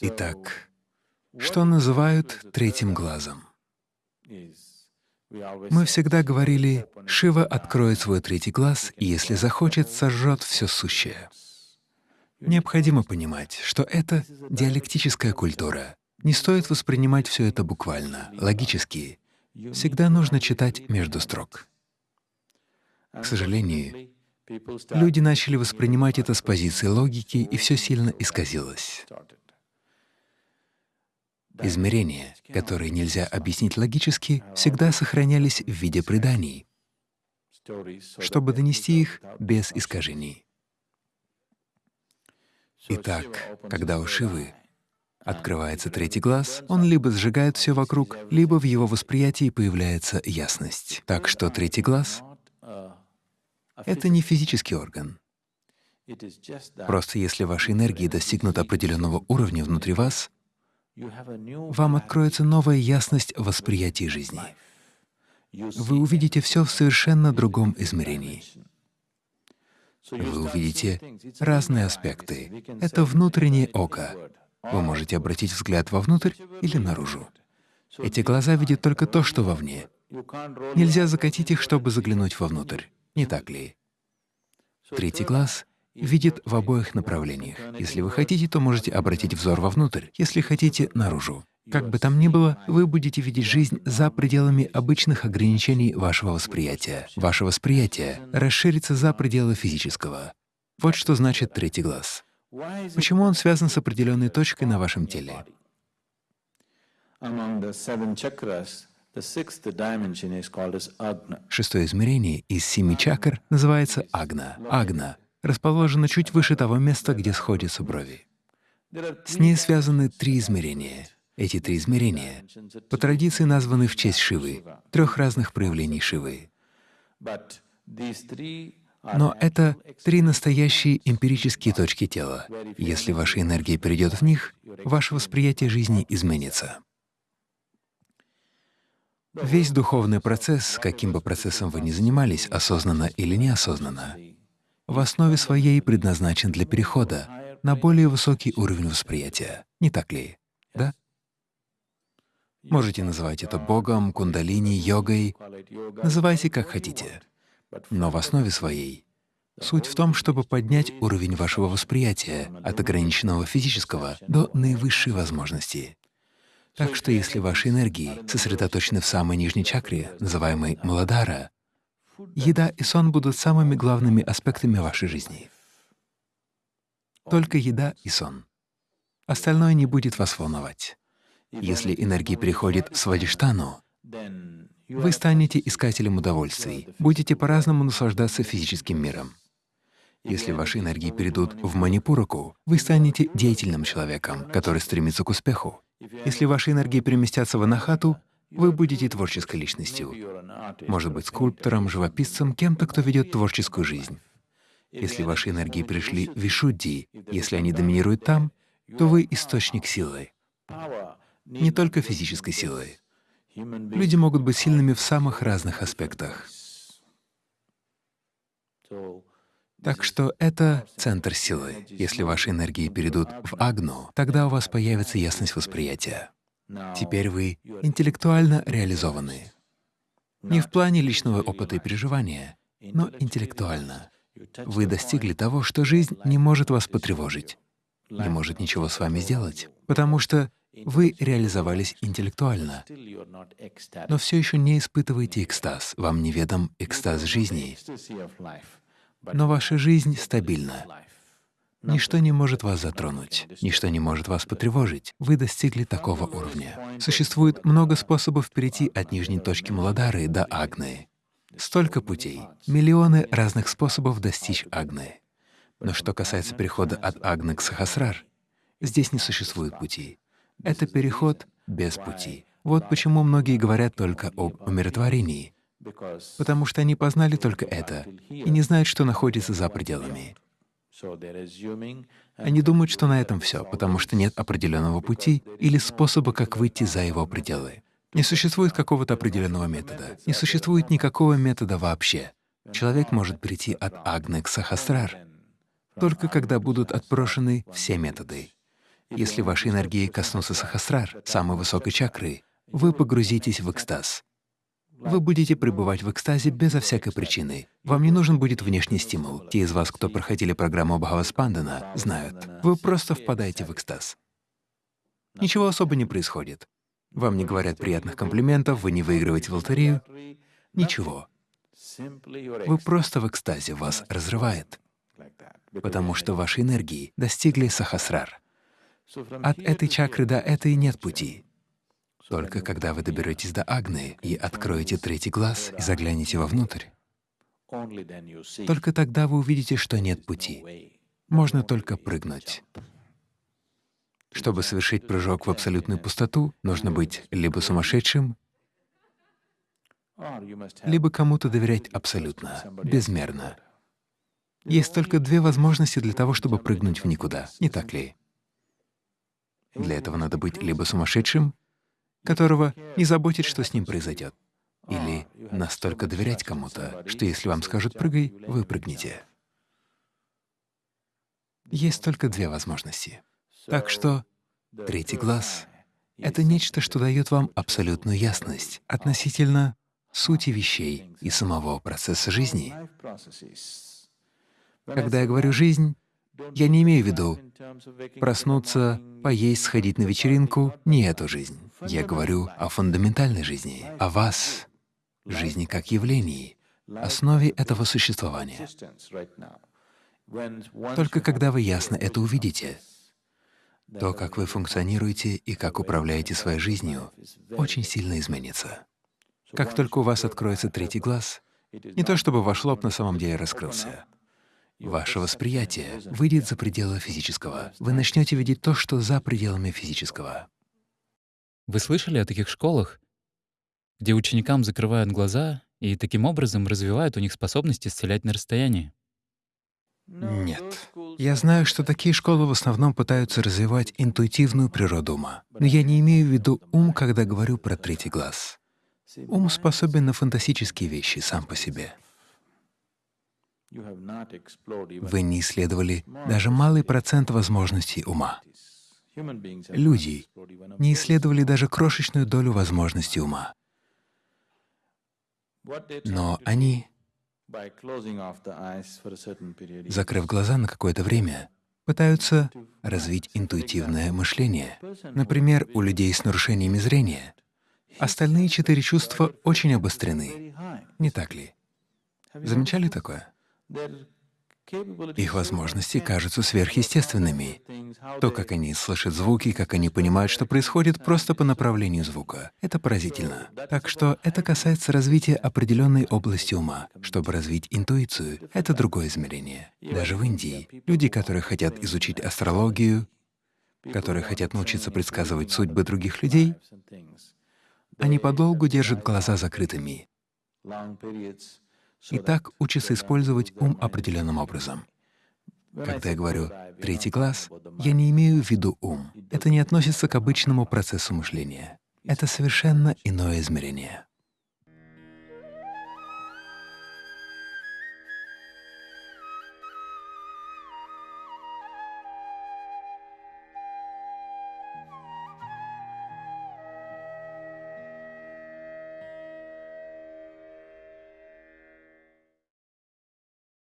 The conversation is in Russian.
Итак, что называют третьим глазом? Мы всегда говорили, Шива откроет свой третий глаз и, если захочет, сожжет все сущее. Необходимо понимать, что это диалектическая культура. Не стоит воспринимать все это буквально, логически. Всегда нужно читать между строк. К сожалению, люди начали воспринимать это с позиции логики, и все сильно исказилось. Измерения, которые нельзя объяснить логически, всегда сохранялись в виде преданий, чтобы донести их без искажений. Итак, когда у Шивы открывается третий глаз, он либо сжигает все вокруг, либо в его восприятии появляется ясность. Так что третий глаз — это не физический орган. Просто если ваши энергии достигнут определенного уровня внутри вас, вам откроется новая ясность в восприятии жизни. Вы увидите все в совершенно другом измерении. Вы увидите разные аспекты. Это внутреннее око. Вы можете обратить взгляд вовнутрь или наружу. Эти глаза видят только то, что вовне. Нельзя закатить их, чтобы заглянуть вовнутрь. Не так ли? Третий глаз видит в обоих направлениях. Если вы хотите, то можете обратить взор вовнутрь, если хотите — наружу. Как бы там ни было, вы будете видеть жизнь за пределами обычных ограничений вашего восприятия. Ваше восприятие расширится за пределы физического. Вот что значит третий глаз. Почему он связан с определенной точкой на вашем теле? Шестое измерение из семи чакр называется агна. Агна расположена чуть выше того места, где сходятся брови. С ней связаны три измерения. Эти три измерения по традиции названы в честь Шивы, трех разных проявлений Шивы. Но это три настоящие эмпирические точки тела. Если ваша энергия перейдет в них, ваше восприятие жизни изменится. Весь духовный процесс, каким бы процессом вы ни занимались, осознанно или неосознанно, в основе своей предназначен для перехода на более высокий уровень восприятия. Не так ли? Да? Можете называть это Богом, кундалини, йогой, называйте как хотите. Но в основе своей суть в том, чтобы поднять уровень вашего восприятия от ограниченного физического до наивысшей возможности. Так что если ваши энергии сосредоточены в самой нижней чакре, называемой Маладара, еда и сон будут самыми главными аспектами вашей жизни. Только еда и сон. Остальное не будет вас волновать. Если энергия переходит в свадиштану, вы станете искателем удовольствий, будете по-разному наслаждаться физическим миром. Если ваши энергии перейдут в манипураку, вы станете деятельным человеком, который стремится к успеху. Если ваши энергии переместятся в анахату, вы будете творческой личностью. Может быть, скульптором, живописцем, кем-то, кто ведет творческую жизнь. Если ваши энергии пришли в Вишудди, если они доминируют там, то вы — источник силы. Не только физической силы. Люди могут быть сильными в самых разных аспектах. Так что это центр силы. Если ваши энергии перейдут в Агну, тогда у вас появится ясность восприятия. Теперь вы интеллектуально реализованы. Не в плане личного опыта и переживания, но интеллектуально. Вы достигли того, что жизнь не может вас потревожить, не может ничего с вами сделать, потому что вы реализовались интеллектуально, но все еще не испытываете экстаз, вам неведом экстаз жизни, но ваша жизнь стабильна. Ничто не может вас затронуть, ничто не может вас потревожить. Вы достигли такого уровня. Существует много способов перейти от нижней точки Маладары до Агны. Столько путей, миллионы разных способов достичь Агны. Но что касается перехода от Агны к Сахасрар, здесь не существует пути. Это переход без пути. Вот почему многие говорят только об умиротворении, потому что они познали только это и не знают, что находится за пределами. Они думают, что на этом все, потому что нет определенного пути или способа, как выйти за его пределы. Не существует какого-то определенного метода, не существует никакого метода вообще. Человек может прийти от Агны к Сахасрар только когда будут отброшены все методы. Если ваши энергии коснутся сахасрар, самой высокой чакры, вы погрузитесь в экстаз. Вы будете пребывать в экстазе безо всякой причины. Вам не нужен будет внешний стимул. Те из вас, кто проходили программу Бхаваспандана, знают. Вы просто впадаете в экстаз. Ничего особо не происходит. Вам не говорят приятных комплиментов, вы не выигрываете в лотерею. Ничего. Вы просто в экстазе, вас разрывает, потому что ваши энергии достигли сахасрар. От этой чакры до этой нет пути. Только когда вы доберетесь до Агны и откроете третий глаз и заглянете вовнутрь, только тогда вы увидите, что нет пути. Можно только прыгнуть. Чтобы совершить прыжок в абсолютную пустоту, нужно быть либо сумасшедшим, либо кому-то доверять абсолютно, безмерно. Есть только две возможности для того, чтобы прыгнуть в никуда, не так ли? Для этого надо быть либо сумасшедшим, которого не заботит, что с ним произойдет, или настолько доверять кому-то, что если вам скажут «прыгай», вы прыгнете. Есть только две возможности. Так что третий глаз — это нечто, что дает вам абсолютную ясность относительно сути вещей и самого процесса жизни. Когда я говорю «жизнь», я не имею в виду проснуться, поесть, сходить на вечеринку — не эту жизнь. Я говорю о фундаментальной жизни, о вас, жизни как явлении, основе этого существования. Только когда вы ясно это увидите, то, как вы функционируете и как управляете своей жизнью, очень сильно изменится. Как только у вас откроется третий глаз, не то чтобы ваш лоб на самом деле раскрылся, ваше восприятие выйдет за пределы физического. Вы начнете видеть то, что за пределами физического. Вы слышали о таких школах, где ученикам закрывают глаза и таким образом развивают у них способность исцелять на расстоянии? Нет. Я знаю, что такие школы в основном пытаются развивать интуитивную природу ума. Но я не имею в виду ум, когда говорю про третий глаз. Ум способен на фантастические вещи сам по себе. Вы не исследовали даже малый процент возможностей ума. Люди не исследовали даже крошечную долю возможностей ума. Но они, закрыв глаза на какое-то время, пытаются развить интуитивное мышление. Например, у людей с нарушениями зрения Остальные четыре чувства очень обострены, не так ли? Замечали такое? Их возможности кажутся сверхъестественными. То, как они слышат звуки, как они понимают, что происходит просто по направлению звука. Это поразительно. Так что это касается развития определенной области ума. Чтобы развить интуицию, это другое измерение. Даже в Индии люди, которые хотят изучить астрологию, которые хотят научиться предсказывать судьбы других людей, они подолгу держат глаза закрытыми и так учатся использовать ум определенным образом. Когда я говорю «третий глаз», я не имею в виду ум. Это не относится к обычному процессу мышления. Это совершенно иное измерение.